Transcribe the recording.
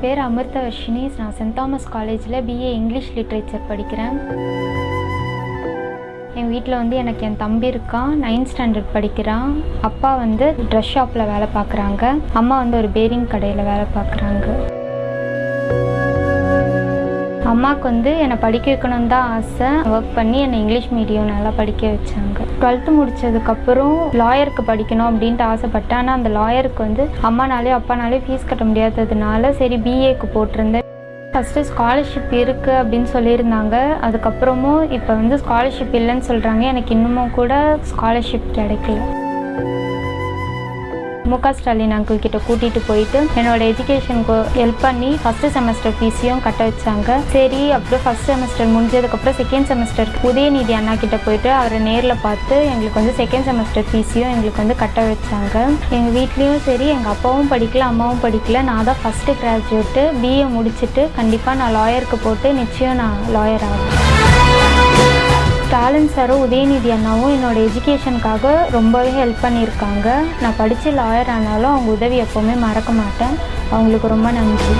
பேர் அமிர்தவர்ஷினி. நான் send Thomas காலேஜில் பிஏ இங்கிலீஷ் லிட்ரேச்சர் படிக்கிறேன். என் வீட்டில் வந்து எனக்கு என் தம்பி இருக்கான். நைன்த் ஸ்டாண்டர்ட் படிக்கிறான். அப்பா வந்து ட்ரெஸ் ஷாப்பில் வேலை பார்க்குறாங்க. அம்மா வந்து ஒரு பேரிங் கடையில் வேலை பார்க்குறாங்க. அம்மாவுக்கு வந்து என்னை படிக்க வைக்கணும்னு தான் ஆசை. ஒர்க் பண்ணி என்னை இங்கிலீஷ் மீடியம் நல்லா படிக்க வச்சாங்க. டுவெல்த்து முடித்ததுக்கப்புறம் லாயருக்கு படிக்கணும் அப்படின்ட்டு ஆசைப்பட்டேன். ஆனால் அந்த லாயருக்கு வந்து அம்மானாலே அப்பானாலே ஃபீஸ் கட்ட முடியாததுனால சரி பிஏக்கு போட்டிருந்தேன். ஃபஸ்ட்டு ஸ்காலர்ஷிப் இருக்குது அப்படின்னு சொல்லியிருந்தாங்க. அதுக்கப்புறமும் இப்போ வந்து ஸ்காலர்ஷிப் இல்லைன்னு சொல்கிறாங்க எனக்கு இன்னமும் கூட ஸ்காலர்ஷிப் கிடைக்கல. முக ஸ்டாலின் அங்கிள் கிட்ட கூட்டிகிட்டு போயிட்டு என்னோட எஜுகேஷனுக்கு ஹெல்ப் பண்ணி ஃபஸ்ட்டு செமஸ்டர் ஃபீஸையும் கட்ட வச்சாங்க. சரி அப்புறம் ஃபஸ்ட் செமஸ்டர் முடிஞ்சதுக்கப்புறம் செகண்ட் செமஸ்டர் உதயநிதி அண்ணா கிட்ட போயிட்டு அவரை நேரில் பார்த்து எங்களுக்கு வந்து செகண்ட் செமஸ்டர் ஃபீஸையும் எங்களுக்கு வந்து கட்ட வச்சாங்க. எங்கள் வீட்லேயும் சரி எங்கள் அப்பாவும் படிக்கல அம்மாவும் படிக்கல. நான் தான் ஃபஸ்ட்டு கிராஜுவேட்டு பிஏ முடிச்சுட்டு கண்டிப்பாக நான் லாயருக்கு போட்டு நிச்சயம் நான் லாயர் ஆகிறேன் பாலன் சாரும் உதயநிதி அண்ணாவும் என்னோட எஜுகேஷனுக்காக ரொம்பவே ஹெல்ப் பண்ணியிருக்காங்க. நான் படித்து லாயர் ஆனாலும் அவங்க உதவி எப்போவுமே மறக்க மாட்டேன். அவங்களுக்கு ரொம்ப நன்றி.